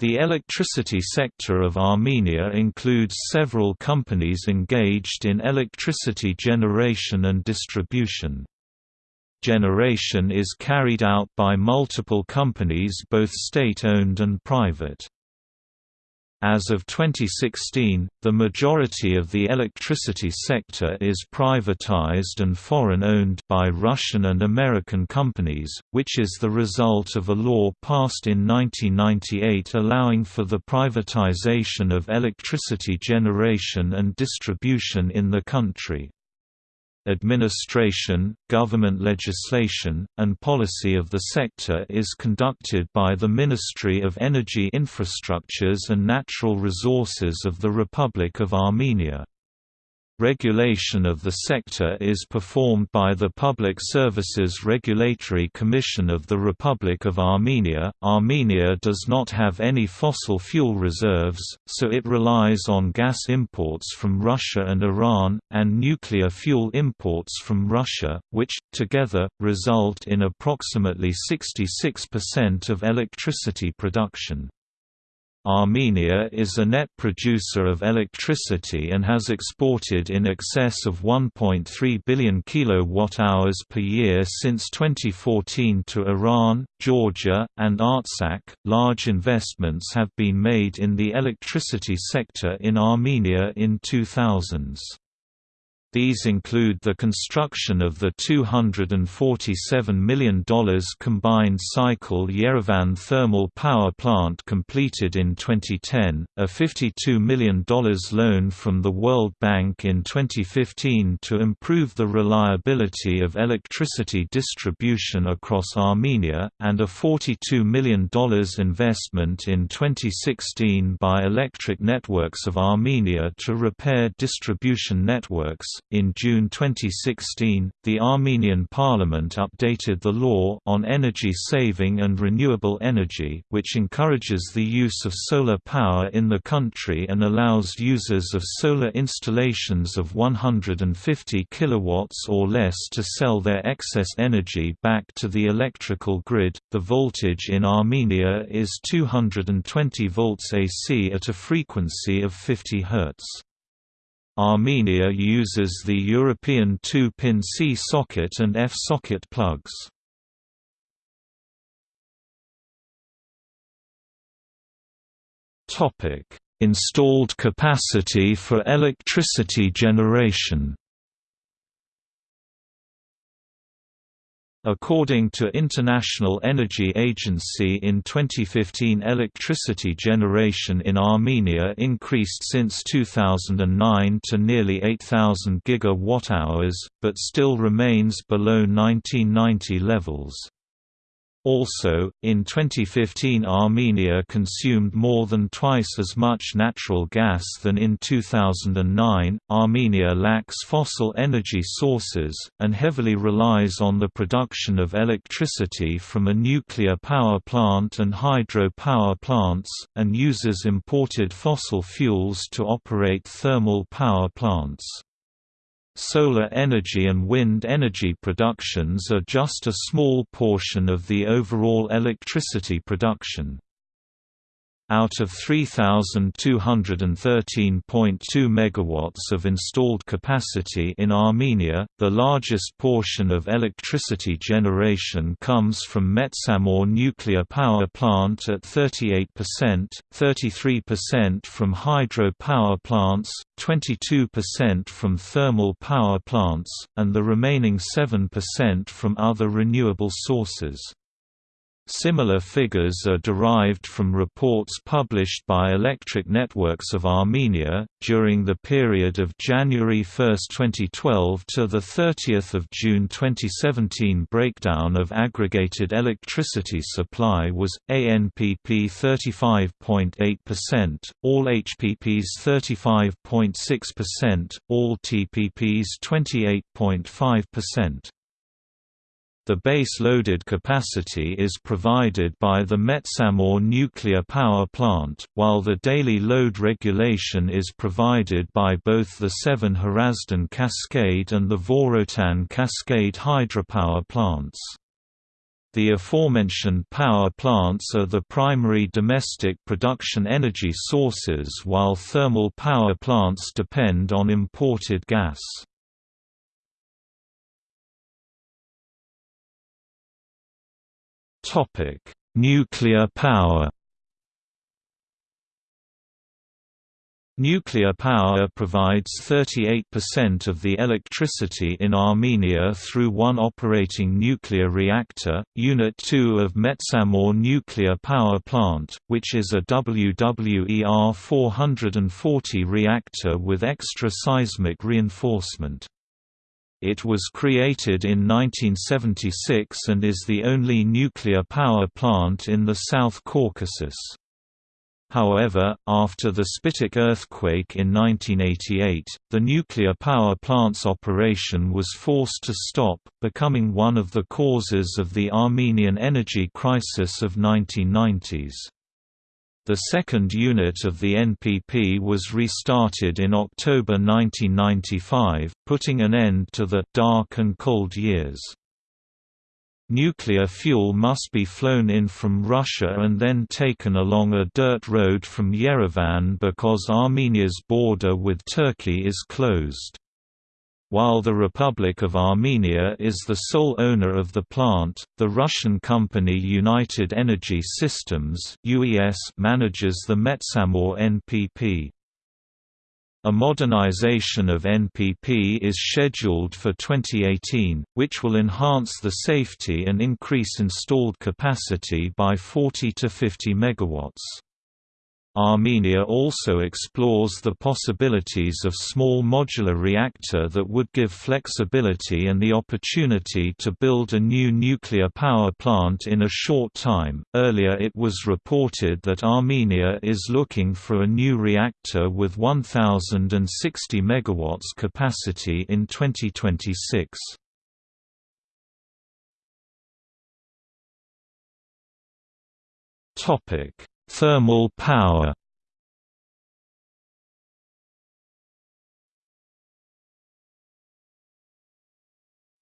The electricity sector of Armenia includes several companies engaged in electricity generation and distribution. Generation is carried out by multiple companies both state-owned and private. As of 2016, the majority of the electricity sector is privatized and foreign-owned by Russian and American companies, which is the result of a law passed in 1998 allowing for the privatization of electricity generation and distribution in the country administration, government legislation, and policy of the sector is conducted by the Ministry of Energy Infrastructures and Natural Resources of the Republic of Armenia. Regulation of the sector is performed by the Public Services Regulatory Commission of the Republic of Armenia. Armenia does not have any fossil fuel reserves, so it relies on gas imports from Russia and Iran, and nuclear fuel imports from Russia, which, together, result in approximately 66% of electricity production. Armenia is a net producer of electricity and has exported in excess of 1.3 billion kilowatt-hours per year since 2014 to Iran, Georgia, and Artsakh. Large investments have been made in the electricity sector in Armenia in 2000s. These include the construction of the $247 million combined cycle Yerevan thermal power plant completed in 2010, a $52 million loan from the World Bank in 2015 to improve the reliability of electricity distribution across Armenia, and a $42 million investment in 2016 by Electric Networks of Armenia to repair distribution networks in June 2016, the Armenian parliament updated the law on energy saving and renewable energy, which encourages the use of solar power in the country and allows users of solar installations of 150 kilowatts or less to sell their excess energy back to the electrical grid. The voltage in Armenia is 220 volts AC at a frequency of 50 Hz. Armenia uses the European 2-pin C socket and F socket plugs. Installed capacity for electricity generation According to International Energy Agency in 2015 electricity generation in Armenia increased since 2009 to nearly 8,000 gigawatt-hours, but still remains below 1990 levels. Also, in 2015 Armenia consumed more than twice as much natural gas than in 2009. Armenia lacks fossil energy sources, and heavily relies on the production of electricity from a nuclear power plant and hydro power plants, and uses imported fossil fuels to operate thermal power plants. Solar energy and wind energy productions are just a small portion of the overall electricity production. Out of 3,213.2 MW of installed capacity in Armenia, the largest portion of electricity generation comes from Metsamor nuclear power plant at 38%, 33% from hydro power plants, 22% from thermal power plants, and the remaining 7% from other renewable sources. Similar figures are derived from reports published by Electric Networks of Armenia during the period of January 1, 2012 to the 30th of June 2017. Breakdown of aggregated electricity supply was ANPP 35.8%, all HPPs 35.6%, all TPPs 28.5%. The base-loaded capacity is provided by the Metsamor nuclear power plant, while the daily load regulation is provided by both the Sevan Hrazdan Cascade and the Vorotan Cascade hydropower plants. The aforementioned power plants are the primary domestic production energy sources while thermal power plants depend on imported gas. Nuclear power Nuclear power provides 38% of the electricity in Armenia through one operating nuclear reactor, Unit 2 of Metsamor Nuclear Power Plant, which is a WWER 440 reactor with extra seismic reinforcement. It was created in 1976 and is the only nuclear power plant in the South Caucasus. However, after the Spitak earthquake in 1988, the nuclear power plant's operation was forced to stop, becoming one of the causes of the Armenian energy crisis of 1990s. The second unit of the NPP was restarted in October 1995, putting an end to the «dark and cold years». Nuclear fuel must be flown in from Russia and then taken along a dirt road from Yerevan because Armenia's border with Turkey is closed. While the Republic of Armenia is the sole owner of the plant, the Russian company United Energy Systems manages the Metsamor NPP. A modernization of NPP is scheduled for 2018, which will enhance the safety and increase installed capacity by 40 to 50 megawatts. Armenia also explores the possibilities of small modular reactor that would give flexibility and the opportunity to build a new nuclear power plant in a short time. Earlier it was reported that Armenia is looking for a new reactor with 1060 megawatts capacity in 2026. Topic Thermal power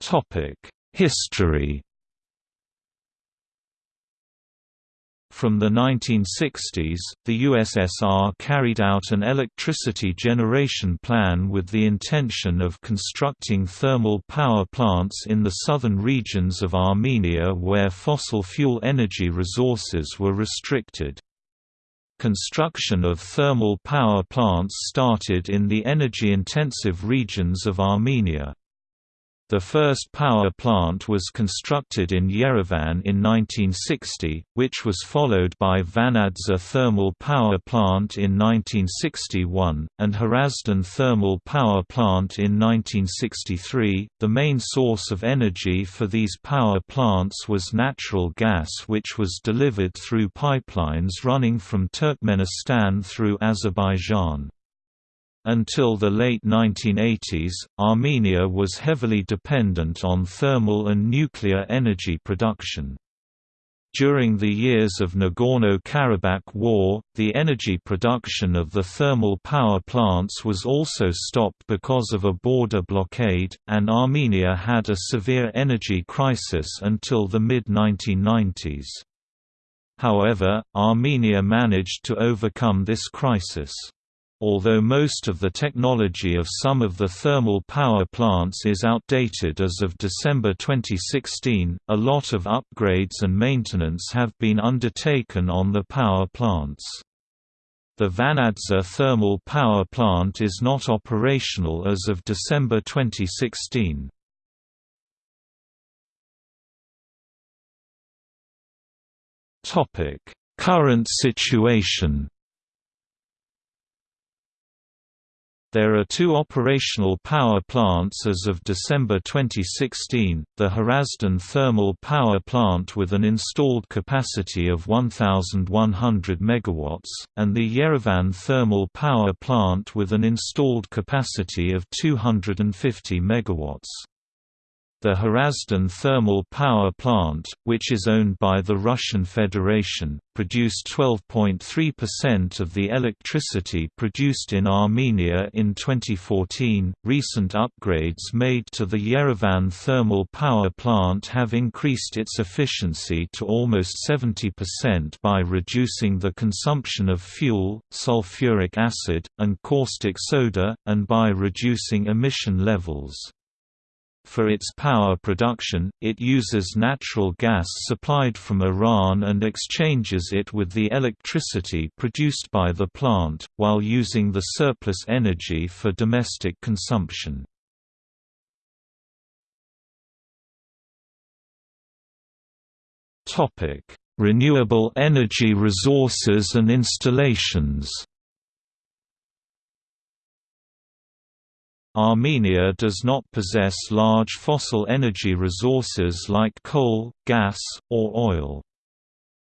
Topic History From the 1960s, the USSR carried out an electricity generation plan with the intention of constructing thermal power plants in the southern regions of Armenia where fossil fuel energy resources were restricted. Construction of thermal power plants started in the energy-intensive regions of Armenia. The first power plant was constructed in Yerevan in 1960, which was followed by Vanadzor Thermal Power Plant in 1961, and Hrazdan Thermal Power Plant in 1963. The main source of energy for these power plants was natural gas, which was delivered through pipelines running from Turkmenistan through Azerbaijan. Until the late 1980s, Armenia was heavily dependent on thermal and nuclear energy production. During the years of Nagorno-Karabakh War, the energy production of the thermal power plants was also stopped because of a border blockade, and Armenia had a severe energy crisis until the mid-1990s. However, Armenia managed to overcome this crisis. Although most of the technology of some of the thermal power plants is outdated as of December 2016, a lot of upgrades and maintenance have been undertaken on the power plants. The Vanadzor thermal power plant is not operational as of December 2016. Current situation There are two operational power plants as of December 2016, the Hrazdan Thermal Power Plant with an installed capacity of 1,100 MW, and the Yerevan Thermal Power Plant with an installed capacity of 250 MW. The Hrazdan thermal power plant, which is owned by the Russian Federation, produced 12.3% of the electricity produced in Armenia in 2014. Recent upgrades made to the Yerevan thermal power plant have increased its efficiency to almost 70% by reducing the consumption of fuel, sulfuric acid, and caustic soda, and by reducing emission levels. For its power production, it uses natural gas supplied from Iran and exchanges it with the electricity produced by the plant, while using the surplus energy for domestic consumption. Renewable energy resources and installations Armenia does not possess large fossil energy resources like coal, gas, or oil.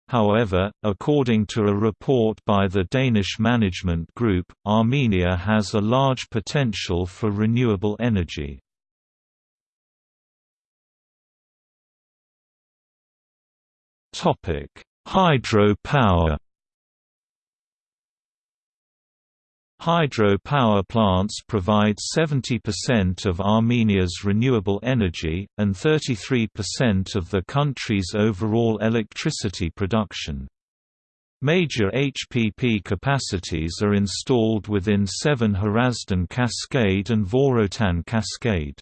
However, according to a report by the Danish Management Group, Armenia has a large potential for renewable energy. Hydro-power Hydro power plants provide 70% of Armenia's renewable energy, and 33% of the country's overall electricity production. Major HPP capacities are installed within Sevan Hrazdan Cascade and Vorotan Cascade.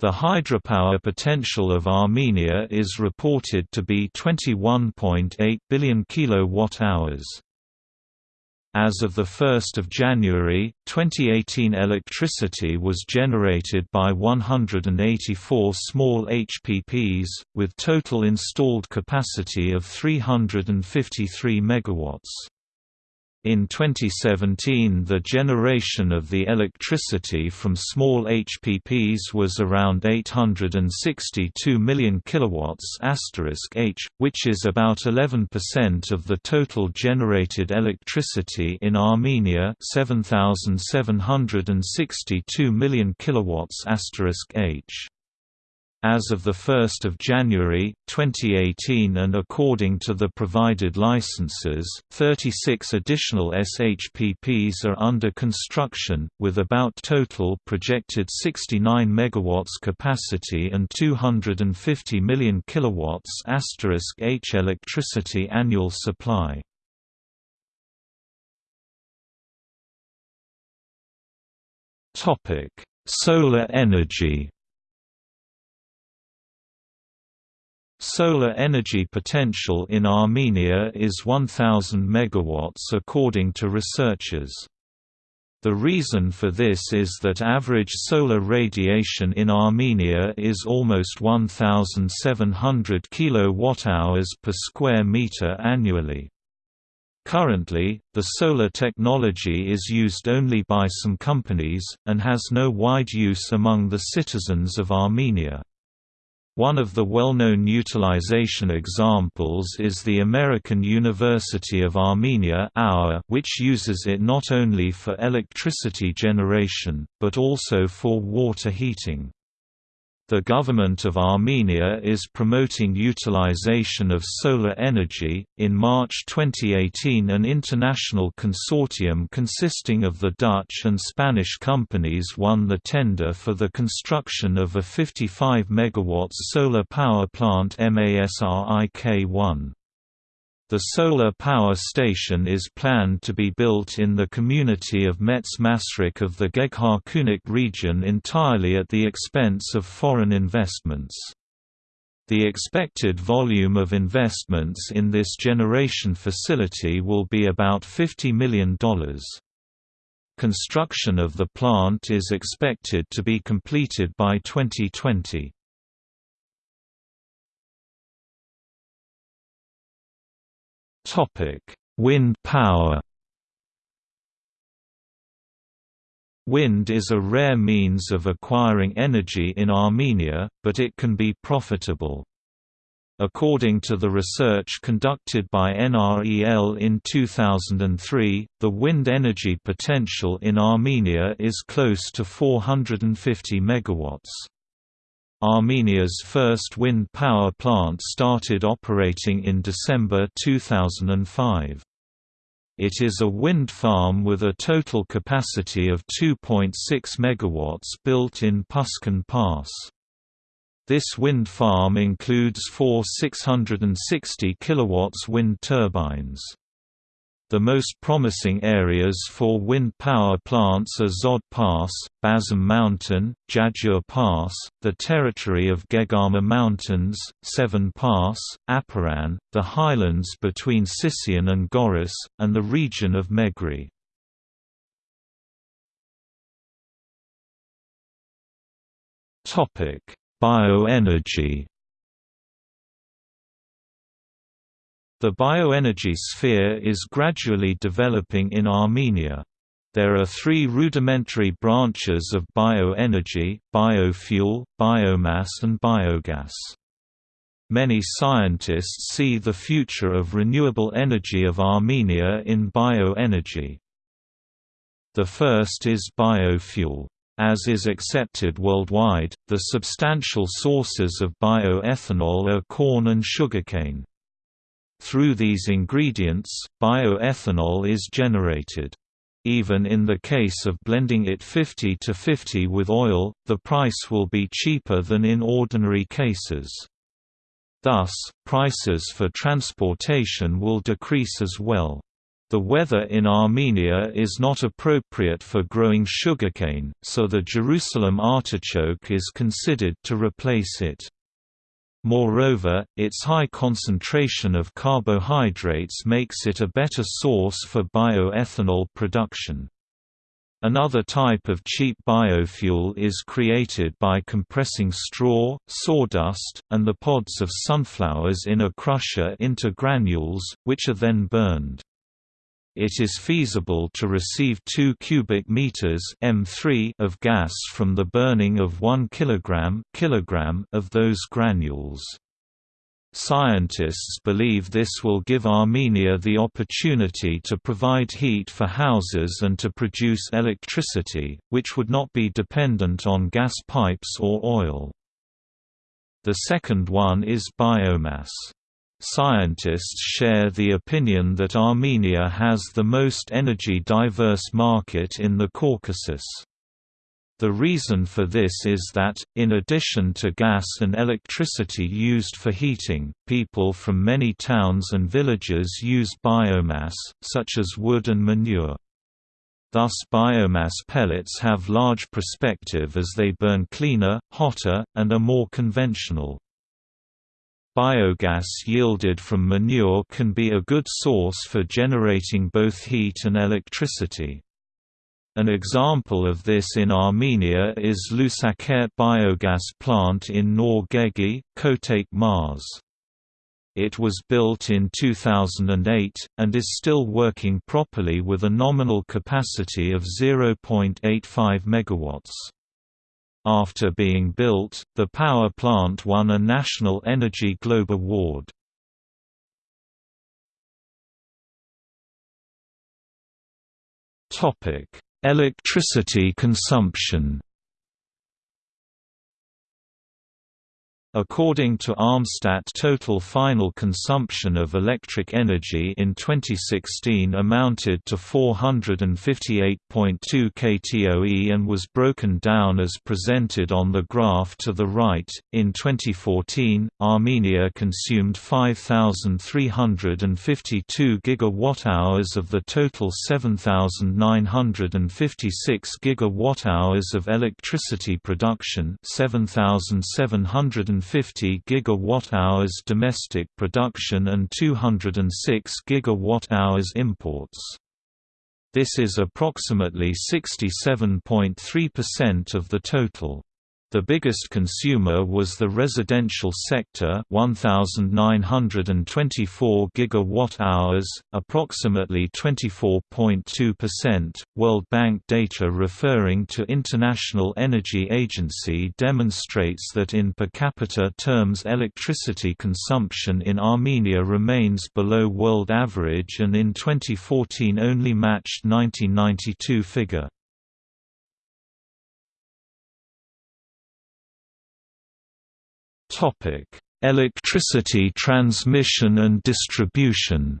The hydropower potential of Armenia is reported to be 21.8 billion kilowatt-hours. As of 1 January, 2018 electricity was generated by 184 small HPPs, with total installed capacity of 353 MW. In 2017 the generation of the electricity from small HPPs was around 862 million kilowatts H, which is about 11% of the total generated electricity in Armenia 7762 million kilowatts H. As of 1 January, 2018 and according to the provided licenses, 36 additional SHPPs are under construction, with about total projected 69 MW capacity and 250 million kW H electricity annual supply. Solar energy Solar energy potential in Armenia is 1000 MW according to researchers. The reason for this is that average solar radiation in Armenia is almost 1700 kWh per square meter annually. Currently, the solar technology is used only by some companies, and has no wide use among the citizens of Armenia. One of the well-known utilization examples is the American University of Armenia which uses it not only for electricity generation, but also for water heating. The government of Armenia is promoting utilization of solar energy. In March 2018, an international consortium consisting of the Dutch and Spanish companies won the tender for the construction of a 55 MW solar power plant MASRIK-1. The solar power station is planned to be built in the community of Mets Masrik of the Gegharkunik region entirely at the expense of foreign investments. The expected volume of investments in this generation facility will be about $50 million. Construction of the plant is expected to be completed by 2020. Wind power. Wind is a rare means of acquiring energy in Armenia, but it can be profitable. According to the research conducted by NREL in 2003, the wind energy potential in Armenia is close to 450 megawatts. Armenia's first wind power plant started operating in December 2005. It is a wind farm with a total capacity of 2.6 MW built in Pushkin Pass. This wind farm includes four 660 kW wind turbines. The most promising areas for wind power plants are Zod Pass, Bazum Mountain, Jajur Pass, the territory of Geghama Mountains, Sevan Pass, Aparan, the highlands between Sisian and Goris, and the region of Megri. Bioenergy The bioenergy sphere is gradually developing in Armenia. There are three rudimentary branches of bioenergy, biofuel, biomass and biogas. Many scientists see the future of renewable energy of Armenia in bioenergy. The first is biofuel. As is accepted worldwide, the substantial sources of bioethanol are corn and sugarcane. Through these ingredients, bioethanol is generated. Even in the case of blending it 50 to 50 with oil, the price will be cheaper than in ordinary cases. Thus, prices for transportation will decrease as well. The weather in Armenia is not appropriate for growing sugarcane, so the Jerusalem artichoke is considered to replace it. Moreover, its high concentration of carbohydrates makes it a better source for bioethanol production. Another type of cheap biofuel is created by compressing straw, sawdust, and the pods of sunflowers in a crusher into granules, which are then burned. It is feasible to receive 2 cubic meters M3 of gas from the burning of 1 kilogram, kilogram of those granules. Scientists believe this will give Armenia the opportunity to provide heat for houses and to produce electricity, which would not be dependent on gas pipes or oil. The second one is biomass. Scientists share the opinion that Armenia has the most energy-diverse market in the Caucasus. The reason for this is that, in addition to gas and electricity used for heating, people from many towns and villages use biomass, such as wood and manure. Thus biomass pellets have large perspective as they burn cleaner, hotter, and are more conventional. Biogas yielded from manure can be a good source for generating both heat and electricity. An example of this in Armenia is Lusakert biogas plant in Nor Geghi, Kotayk Marz. It was built in 2008, and is still working properly with a nominal capacity of 0.85 MW. After being built, the power plant won a National Energy Globe Award. Electricity consumption According to Armstat total final consumption of electric energy in 2016 amounted to 458.2 ktoe and was broken down as presented on the graph to the right. In 2014, Armenia consumed 5352 gigawatt-hours of the total 7956 gigawatt-hours of electricity production, 7700 150 gigawatt-hours domestic production and 206 gigawatt-hours imports. This is approximately 67.3% of the total. The biggest consumer was the residential sector 1924 gigawatt-hours, approximately 24.2%. World Bank data referring to International Energy Agency demonstrates that in per capita terms electricity consumption in Armenia remains below world average and in 2014 only matched 1992 figure. Electricity transmission and distribution.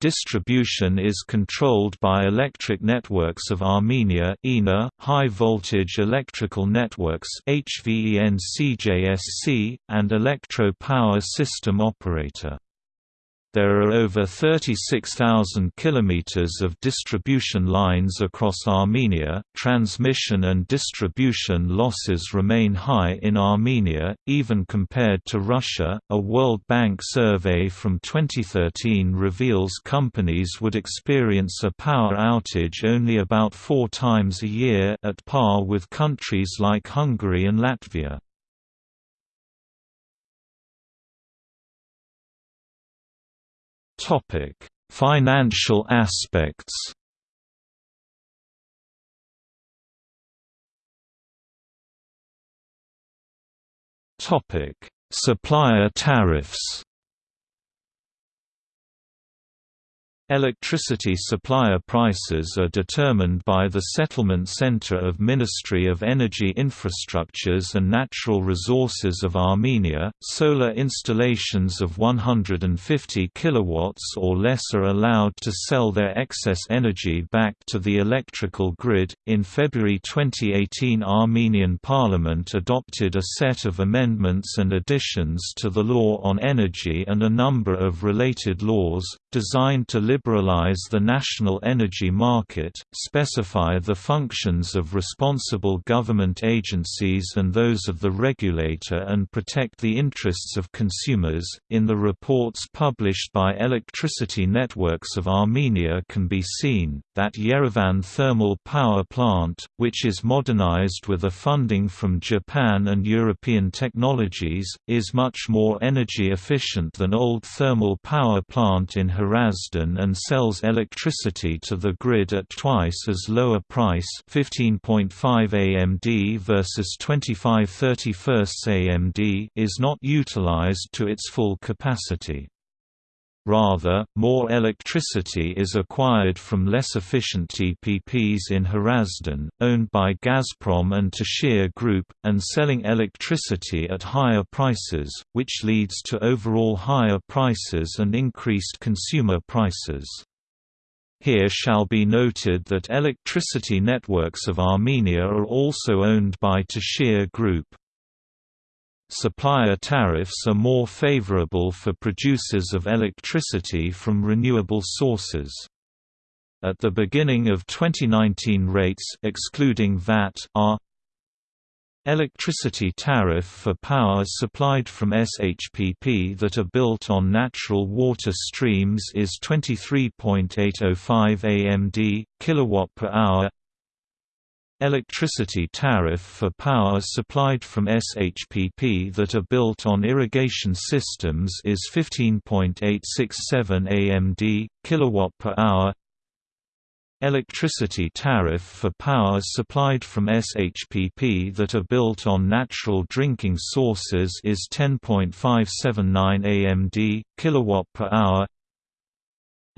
Distribution is controlled by Electric Networks of Armenia (ENA), High Voltage Electrical Networks (HVEN-CJSC), and Electro Power System Operator. There are over 36,000 kilometers of distribution lines across Armenia. Transmission and distribution losses remain high in Armenia, even compared to Russia. A World Bank survey from 2013 reveals companies would experience a power outage only about four times a year, at par with countries like Hungary and Latvia. Topic: Financial aspects. Topic: Supplier tariffs. Electricity supplier prices are determined by the Settlement Center of Ministry of Energy Infrastructures and Natural Resources of Armenia. Solar installations of 150 kilowatts or less are allowed to sell their excess energy back to the electrical grid. In February 2018, Armenian Parliament adopted a set of amendments and additions to the law on energy and a number of related laws designed to liberalize the national energy market, specify the functions of responsible government agencies and those of the regulator, and protect the interests of consumers. In the reports published by Electricity Networks of Armenia, can be seen that Yerevan Thermal Power Plant, which is modernized with a funding from Japan and European technologies, is much more energy efficient than old thermal power plant in Hrazdan and sells electricity to the grid at twice as lower price 15.5 AMD versus 2531 AMD is not utilized to its full capacity. Rather, more electricity is acquired from less efficient TPPs in Hrazdan, owned by Gazprom and Tashir Group, and selling electricity at higher prices, which leads to overall higher prices and increased consumer prices. Here shall be noted that electricity networks of Armenia are also owned by Tashir Group. Supplier tariffs are more favorable for producers of electricity from renewable sources. At the beginning of 2019 rates excluding VAT are Electricity tariff for power supplied from SHPP that are built on natural water streams is 23.805 AMD kilowatt per hour Electricity tariff for power supplied from SHPP that are built on irrigation systems is 15.867 AMD kilowatt per hour. Electricity tariff for power supplied from SHPP that are built on natural drinking sources is 10.579 AMD kilowatt per hour.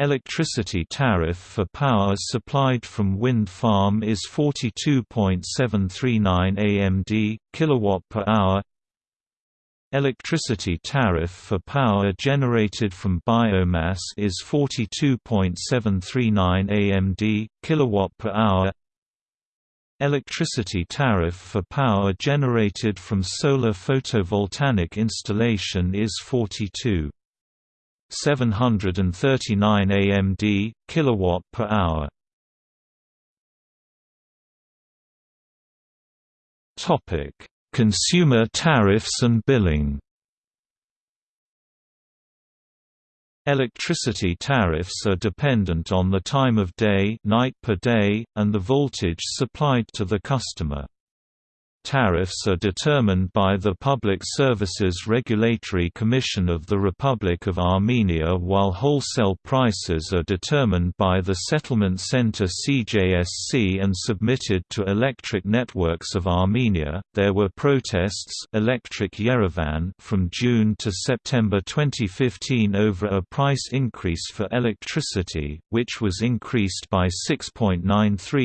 Electricity tariff for power supplied from wind farm is 42.739 AMD kilowatt per hour. Electricity tariff for power generated from biomass is 42.739 AMD kilowatt per hour. Electricity tariff for power generated from solar photovoltaic installation is 42 739 AMD kilowatt per hour. Topic: Consumer tariffs and billing. Electricity tariffs are dependent on the time of day, night per day, and the voltage supplied to the customer. Tariffs are determined by the Public Services Regulatory Commission of the Republic of Armenia while wholesale prices are determined by the Settlement Center CJSC and submitted to Electric Networks of Armenia. There were protests Electric Yerevan from June to September 2015 over a price increase for electricity, which was increased by 6.93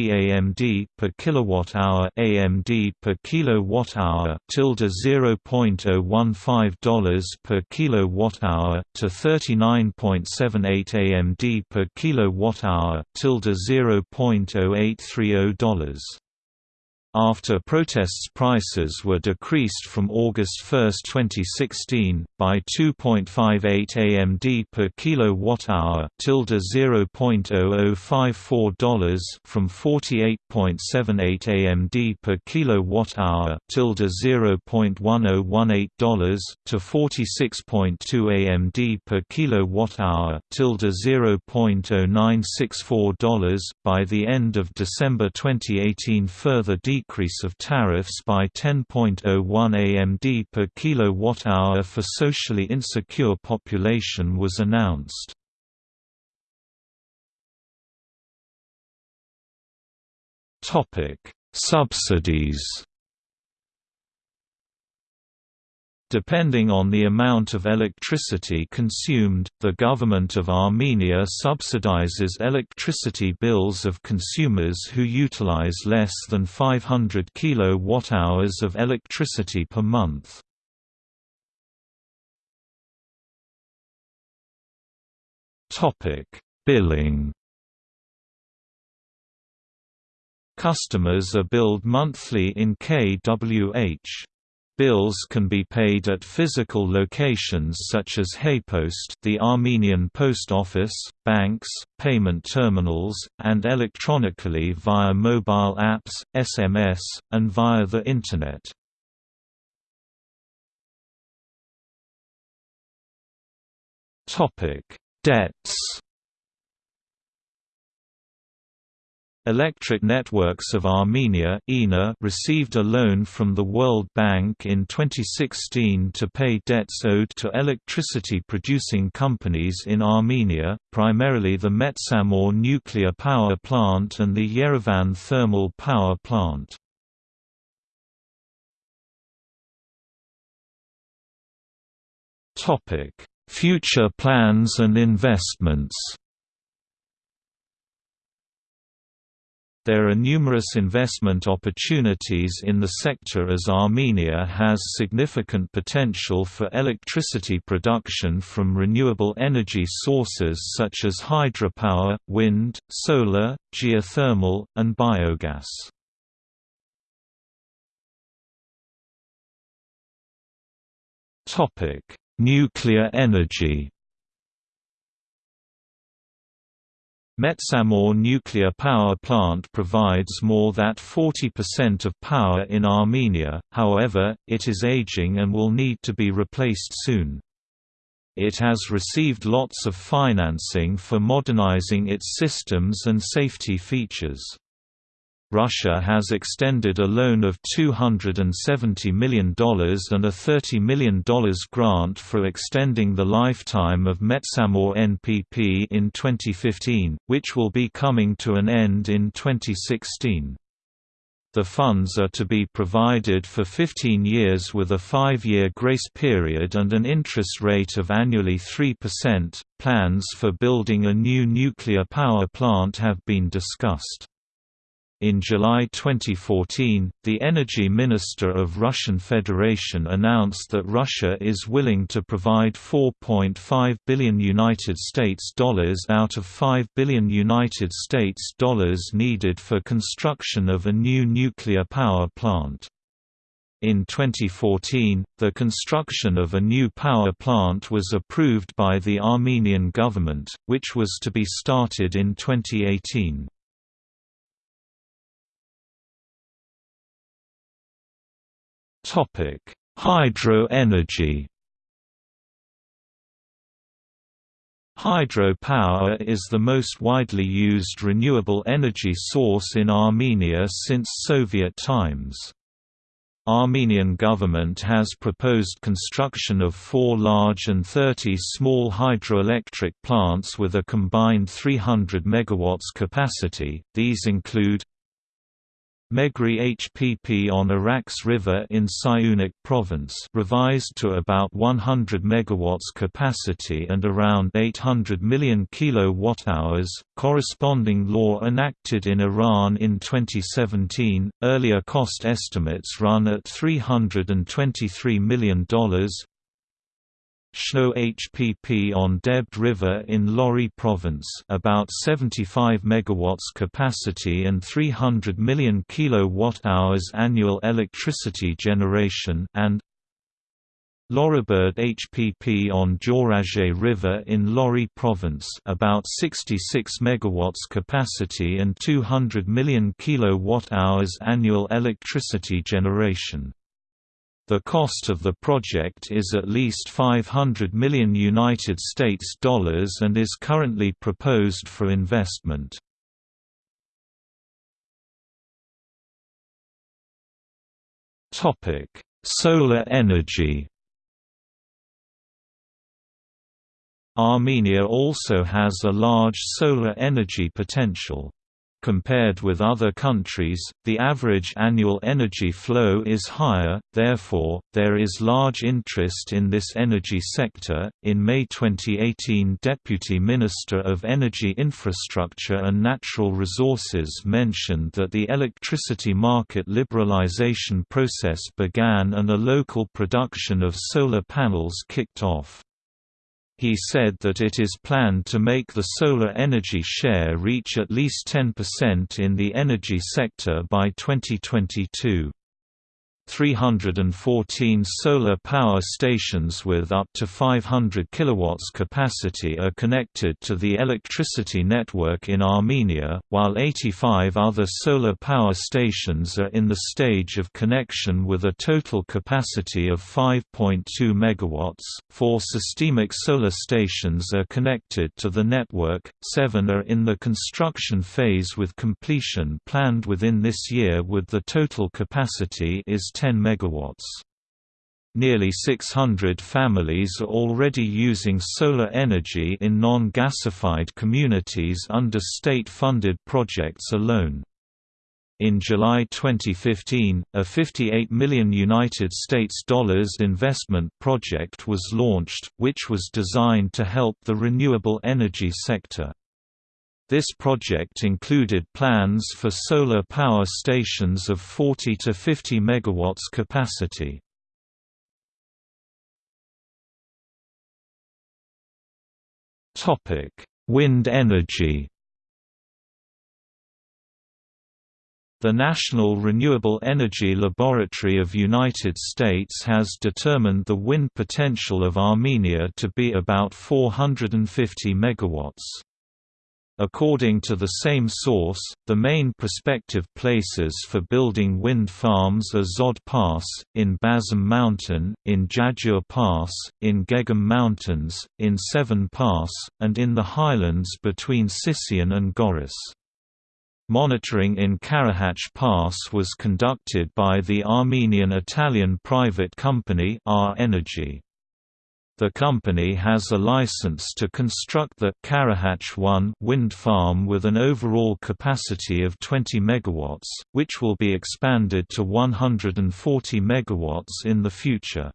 AMD per kilowatt hour AMD per kilowatt-hour tilde $0.015 per kilowatt-hour to 39.78 AMD per kilowatt-hour tilde $0.0830. After protests prices were decreased from August 1, 2016, by 2.58 AMD per kilowatt-hour tilde $0.0054 from 48.78 AMD per kilowatt-hour tilde $0.1018 to 46.2 AMD per kilowatt-hour tilde $0.0964 by the end of December 2018 further decrease decrease of tariffs by 10.01 AMD per kilowatt-hour for socially insecure population was announced. Subsidies Depending on the amount of electricity consumed, the government of Armenia subsidizes electricity bills of consumers who utilize less than 500 kWh of electricity per month. Billing Customers are billed monthly in kWh. Bills can be paid at physical locations such as Haypost the Armenian Post Office, banks, payment terminals, and electronically via mobile apps, SMS, and via the Internet. Debts Electric Networks of Armenia received a loan from the World Bank in 2016 to pay debts owed to electricity-producing companies in Armenia, primarily the Metsamor nuclear power plant and the Yerevan thermal power plant. Future plans and investments There are numerous investment opportunities in the sector as Armenia has significant potential for electricity production from renewable energy sources such as hydropower, wind, solar, geothermal, and biogas. Nuclear energy Metsamor nuclear power plant provides more than 40% of power in Armenia, however, it is aging and will need to be replaced soon. It has received lots of financing for modernizing its systems and safety features. Russia has extended a loan of $270 million and a $30 million grant for extending the lifetime of Metsamor NPP in 2015, which will be coming to an end in 2016. The funds are to be provided for 15 years with a five-year grace period and an interest rate of annually 3%. Plans for building a new nuclear power plant have been discussed. In July 2014, the energy minister of Russian Federation announced that Russia is willing to provide 4.5 billion United States dollars out of 5 billion United States dollars needed for construction of a new nuclear power plant. In 2014, the construction of a new power plant was approved by the Armenian government, which was to be started in 2018. Topic: Hydro energy. Hydropower is the most widely used renewable energy source in Armenia since Soviet times. Armenian government has proposed construction of four large and 30 small hydroelectric plants with a combined 300 MW capacity, these include Meghri HPP on Arax River in Syunik Province revised to about 100 MW capacity and around 800 million kWh, corresponding law enacted in Iran in 2017. Earlier cost estimates run at $323 million, Shno HPP on Debed River in Lori Province about 75 MW capacity and 300 million kWh annual electricity generation and Loriberd HPP on Dzoraget River in Lori Province about 66 MW capacity and 200 million kWh annual electricity generation. The cost of the project is at least 500 million United States dollars and is currently proposed for investment. Topic: Solar energy. Armenia also has a large solar energy potential. Compared with other countries, the average annual energy flow is higher, therefore, there is large interest in this energy sector. In May 2018, Deputy Minister of Energy Infrastructure and Natural Resources mentioned that the electricity market liberalization process began and a local production of solar panels kicked off. He said that it is planned to make the solar energy share reach at least 10% in the energy sector by 2022. 314 solar power stations with up to 500 kW capacity are connected to the electricity network in Armenia, while 85 other solar power stations are in the stage of connection with a total capacity of 5.2 MW. Four systemic solar stations are connected to the network, seven are in the construction phase with completion planned within this year with the total capacity is 10 megawatts. Nearly 600 families are already using solar energy in non-gasified communities under state-funded projects alone. In July 2015, a 58 million United States dollars investment project was launched, which was designed to help the renewable energy sector. This project included plans for solar power stations of 40 to 50 MW capacity. Wind energy The National Renewable Energy Laboratory of United States has determined the wind potential of Armenia to be about 450 megawatts. According to the same source, the main prospective places for building wind farms are Zod Pass, in Bazum Mountain, in Jajur Pass, in Geghama Mountains, in Sevan Pass, and in the highlands between Sisian and Goris. Monitoring in Karakhach Pass was conducted by the Armenian-Italian private company R Energy. The company has a license to construct the Karakhach 1 wind farm with an overall capacity of 20 MW, which will be expanded to 140 MW in the future.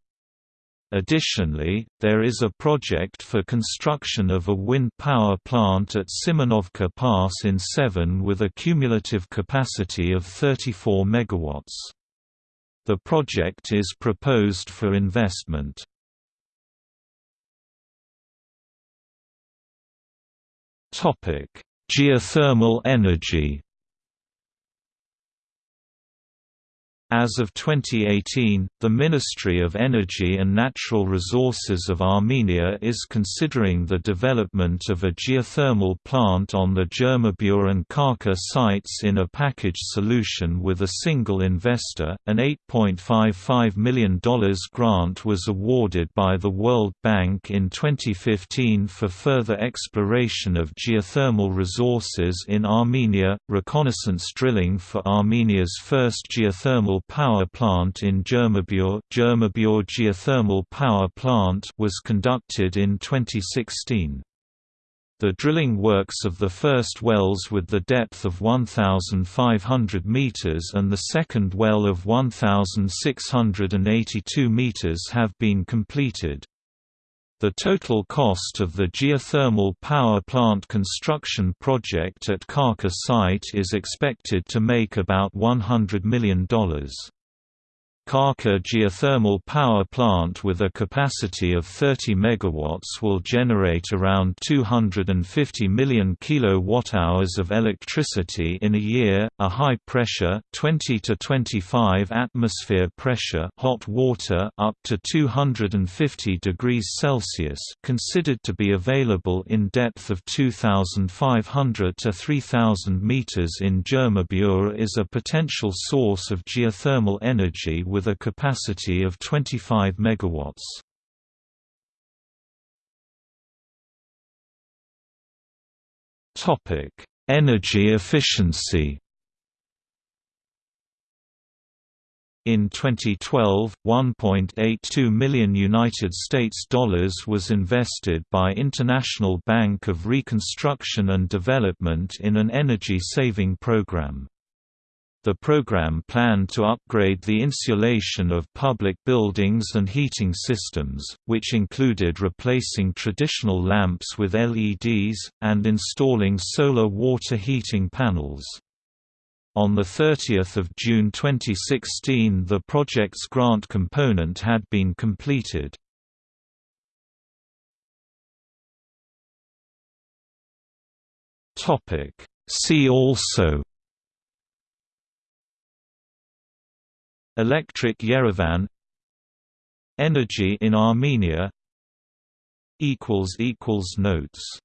Additionally, there is a project for construction of a wind power plant at Semyonovka Pass in Sevan with a cumulative capacity of 34 MW. The project is proposed for investment. Topic: Geothermal energy. As of 2018, the Ministry of Energy and Natural Resources of Armenia is considering the development of a geothermal plant on the Jermaghbyur and Karkar sites in a package solution with a single investor. An $8.55 million grant was awarded by the World Bank in 2015 for further exploration of geothermal resources in Armenia, reconnaissance drilling for Armenia's first geothermal power plant in Jermaghbyur, Jermaghbyur Geothermal Power Plant was conducted in 2016. The drilling works of the first wells with the depth of 1,500 meters and the second well of 1,682 meters have been completed. The total cost of the geothermal power plant construction project at Karkar site is expected to make about $100 million. Karkar geothermal power plant with a capacity of 30 MW will generate around 250 million kWh of electricity in a year. A high pressure 20 to 25 atmosphere pressure hot water up to 250 degrees Celsius considered to be available in depth of 2500 to 3000 meters in Jermaghbyur is a potential source of geothermal energy with a capacity of 25 MW. Energy efficiency. In 2012, 1.82 million United States dollars was invested by International Bank of Reconstruction and Development in an energy-saving program. The program planned to upgrade the insulation of public buildings and heating systems, which included replacing traditional lamps with LEDs, and installing solar water heating panels. On 30 June 2016 the project's grant component had been completed. See also Electric Yerevan Energy in Armenia Notes